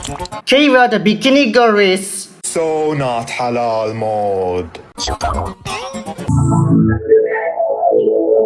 Kira the Bikini Girl is So not halal mode.